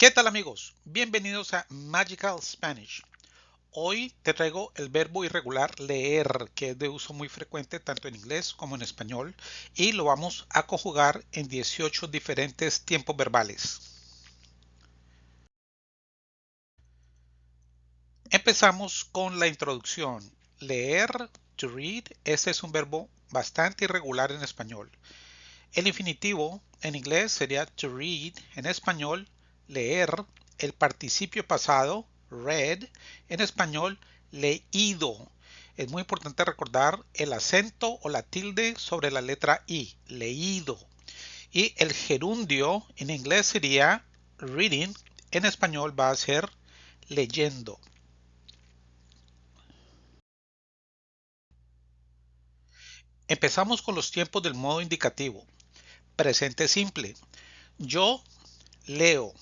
¿Qué tal amigos? Bienvenidos a Magical Spanish. Hoy te traigo el verbo irregular leer, que es de uso muy frecuente tanto en inglés como en español, y lo vamos a conjugar en 18 diferentes tiempos verbales. Empezamos con la introducción. Leer, to read, este es un verbo bastante irregular en español. El infinitivo en inglés sería to read, en español leer, el participio pasado read, en español leído. Es muy importante recordar el acento o la tilde sobre la letra I, leído. Y el gerundio en inglés sería reading, en español va a ser leyendo. Empezamos con los tiempos del modo indicativo. Presente simple. Yo leo.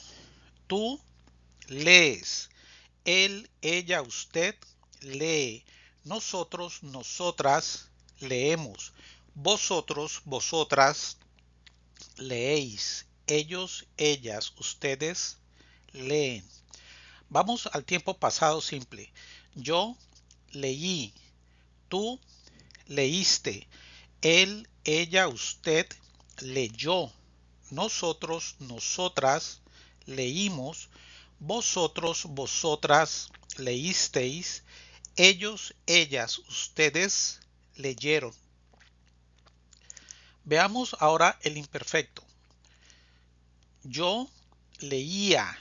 Tú lees. Él, ella, usted lee. Nosotros, nosotras leemos. Vosotros, vosotras leéis. Ellos, ellas, ustedes leen. Vamos al tiempo pasado simple. Yo leí. Tú leíste. Él, ella, usted leyó. Nosotros, nosotras leímos vosotros, vosotras leísteis, ellos, ellas, ustedes leyeron. Veamos ahora el imperfecto. Yo leía,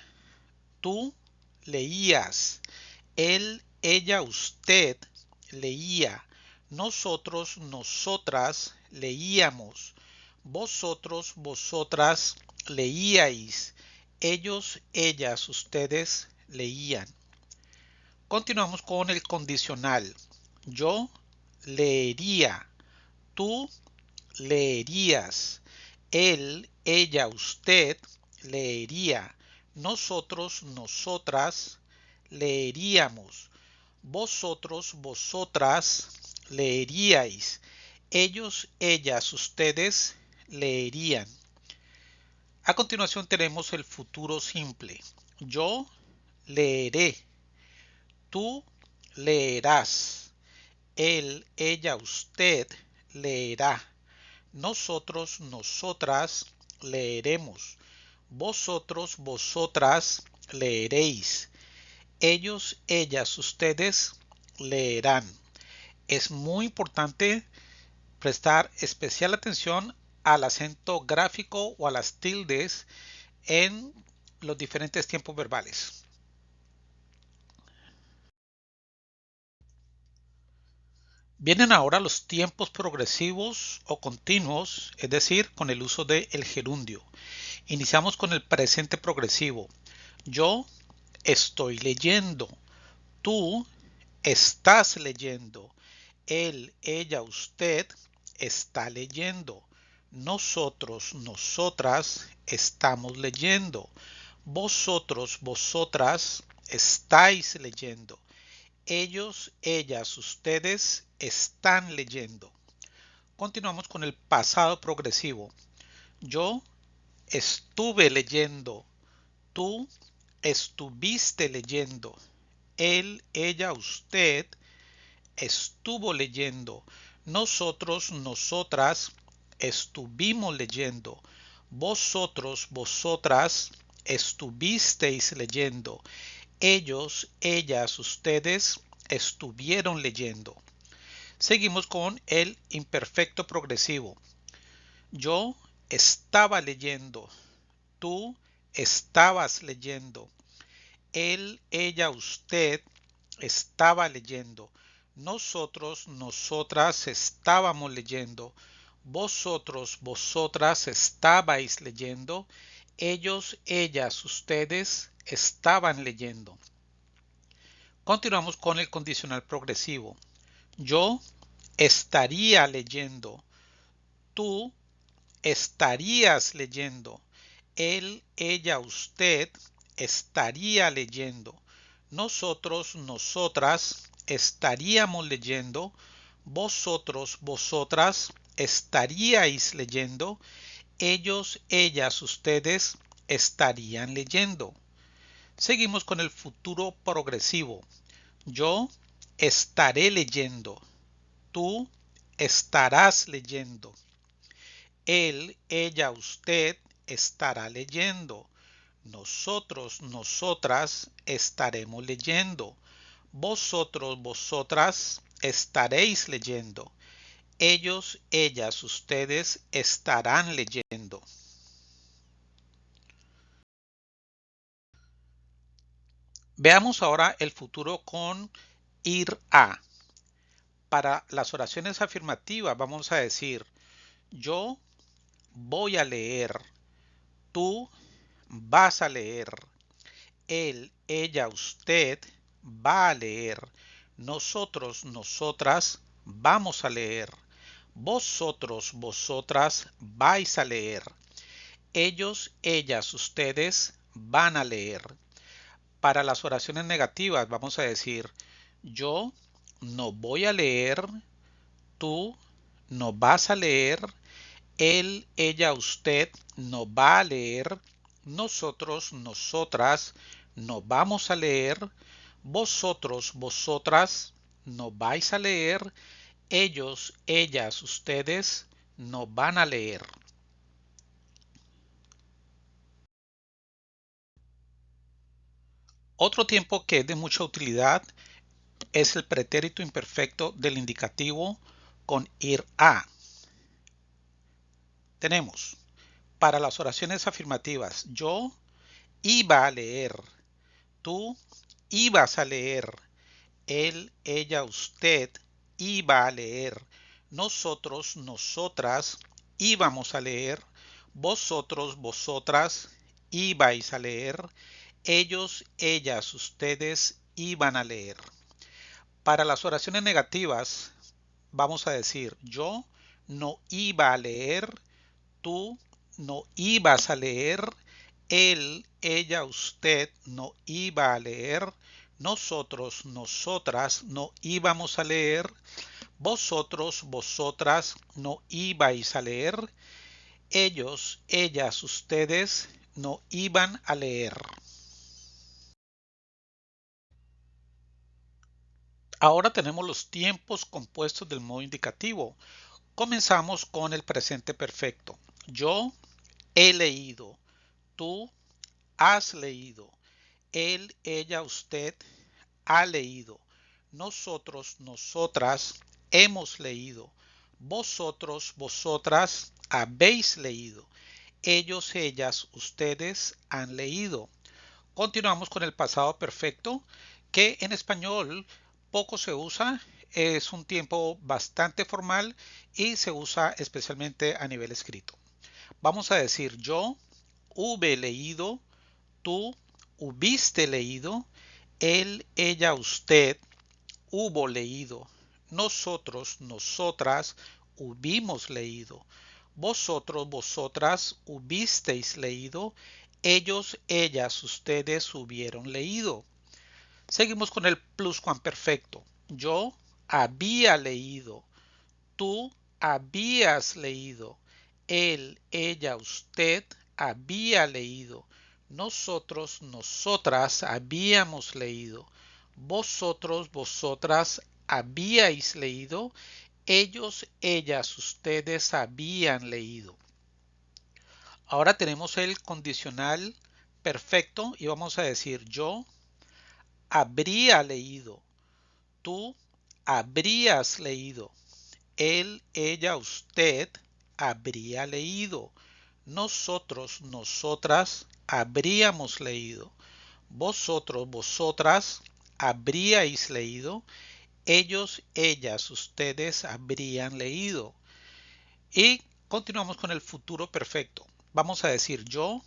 tú leías, él, ella, usted leía, nosotros, nosotras leíamos, vosotros, vosotras leíais, ellos, ellas, ustedes leían. Continuamos con el condicional. Yo leería. Tú leerías. Él, ella, usted leería. Nosotros, nosotras leeríamos. Vosotros, vosotras leeríais. Ellos, ellas, ustedes leerían. A continuación tenemos el futuro simple. Yo leeré. Tú leerás. Él, ella, usted leerá. Nosotros, nosotras leeremos. Vosotros, vosotras leeréis. Ellos, ellas, ustedes leerán. Es muy importante prestar especial atención al acento gráfico o a las tildes en los diferentes tiempos verbales. Vienen ahora los tiempos progresivos o continuos, es decir, con el uso del el gerundio. Iniciamos con el presente progresivo. Yo estoy leyendo. Tú estás leyendo. Él, ella, usted está leyendo. Nosotros, nosotras estamos leyendo. Vosotros, vosotras estáis leyendo. Ellos, ellas, ustedes están leyendo. Continuamos con el pasado progresivo. Yo estuve leyendo. Tú estuviste leyendo. Él, ella, usted estuvo leyendo. Nosotros, nosotras estuvimos leyendo. Vosotros, vosotras estuvisteis leyendo. Ellos, ellas, ustedes estuvieron leyendo. Seguimos con el imperfecto progresivo. Yo estaba leyendo. Tú estabas leyendo. Él, ella, usted estaba leyendo. Nosotros, nosotras estábamos leyendo vosotros, vosotras estabais leyendo, ellos, ellas, ustedes estaban leyendo. Continuamos con el condicional progresivo. Yo estaría leyendo. Tú estarías leyendo. Él, ella, usted estaría leyendo. Nosotros, nosotras estaríamos leyendo. Vosotros, vosotras estaríais leyendo, ellos, ellas, ustedes estarían leyendo. Seguimos con el futuro progresivo. Yo estaré leyendo. Tú estarás leyendo. Él, ella, usted estará leyendo. Nosotros, nosotras estaremos leyendo. Vosotros, vosotras estaréis leyendo. Ellos, ellas, ustedes estarán leyendo. Veamos ahora el futuro con ir a. Para las oraciones afirmativas vamos a decir yo voy a leer, tú vas a leer, él, ella, usted va a leer, nosotros, nosotras vamos a leer, vosotros, vosotras vais a leer, ellos, ellas, ustedes van a leer. Para las oraciones negativas vamos a decir yo no voy a leer, tú no vas a leer, él, ella, usted no va a leer, nosotros, nosotras no vamos a leer, vosotros, vosotras no vais a leer, ellos, ellas, ustedes no van a leer. Otro tiempo que es de mucha utilidad es el pretérito imperfecto del indicativo con ir a. Tenemos para las oraciones afirmativas yo iba a leer, tú ibas a leer, él, ella, usted iba a leer, nosotros, nosotras íbamos a leer, vosotros, vosotras ibais a leer, ellos, ellas, ustedes iban a leer. Para las oraciones negativas vamos a decir yo no iba a leer, tú no ibas a leer, él, ella, usted no iba a leer, nosotros, nosotras no íbamos a leer, vosotros, vosotras no ibais a leer, ellos, ellas, ustedes no iban a leer. Ahora tenemos los tiempos compuestos del modo indicativo. Comenzamos con el presente perfecto. Yo he leído. Tú has leído. Él, ella, usted ha leído. Nosotros, nosotras hemos leído. Vosotros, vosotras habéis leído. Ellos, ellas, ustedes han leído. Continuamos con el pasado perfecto que en español poco se usa, es un tiempo bastante formal y se usa especialmente a nivel escrito. Vamos a decir yo hube leído, tú hubiste leído, él, ella, usted hubo leído, nosotros, nosotras hubimos leído, vosotros, vosotras hubisteis leído, ellos, ellas, ustedes hubieron leído. Seguimos con el pluscuamperfecto. Yo había leído. Tú habías leído. Él, ella, usted había leído. Nosotros, nosotras habíamos leído. Vosotros, vosotras habíais leído. Ellos, ellas, ustedes habían leído. Ahora tenemos el condicional perfecto y vamos a decir yo habría leído. Tú habrías leído. Él, ella, usted habría leído. Nosotros, nosotras habríamos leído. Vosotros, vosotras habríais leído. Ellos, ellas, ustedes habrían leído. Y continuamos con el futuro perfecto. Vamos a decir yo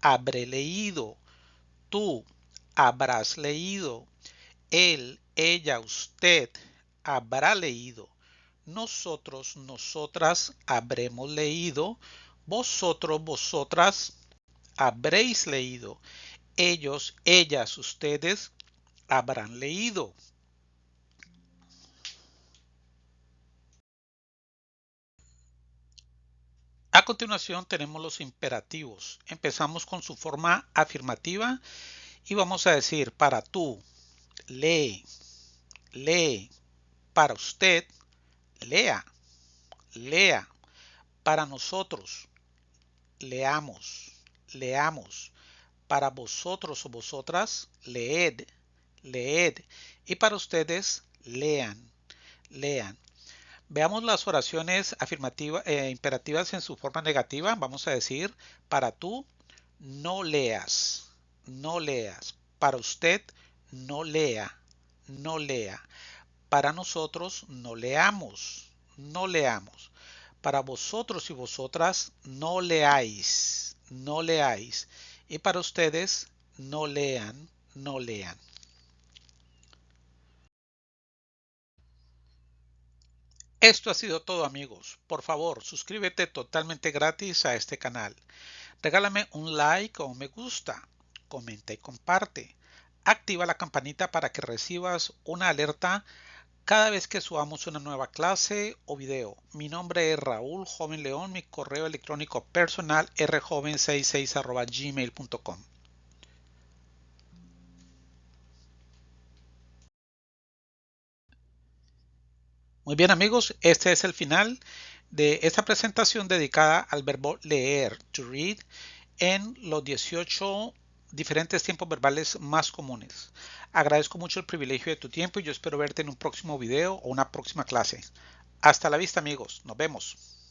habré leído. Tú habrás leído. Él, ella, usted habrá leído. Nosotros, nosotras habremos leído. Vosotros, vosotras habréis leído. Ellos, ellas, ustedes habrán leído. A continuación tenemos los imperativos. Empezamos con su forma afirmativa Y vamos a decir para tú, lee, lee. Para usted, lea, lea. Para nosotros, leamos, leamos. Para vosotros o vosotras, leed, leed. Y para ustedes, lean, lean. Veamos las oraciones afirmativas, e imperativas en su forma negativa. Vamos a decir, para tú, no leas, no leas. Para usted, no lea, no lea. Para nosotros, no leamos, no leamos. Para vosotros y vosotras, no leáis, no leáis. Y para ustedes, no lean, no lean. Esto ha sido todo amigos. Por favor, suscríbete totalmente gratis a este canal. Regálame un like o me gusta. Comenta y comparte. Activa la campanita para que recibas una alerta cada vez que subamos una nueva clase o video. Mi nombre es Raúl Joven León, mi correo electrónico personal rjoven66 gmail.com. Muy bien amigos, este es el final de esta presentación dedicada al verbo leer, to read, en los 18 diferentes tiempos verbales más comunes. Agradezco mucho el privilegio de tu tiempo y yo espero verte en un próximo video o una próxima clase. Hasta la vista amigos, nos vemos.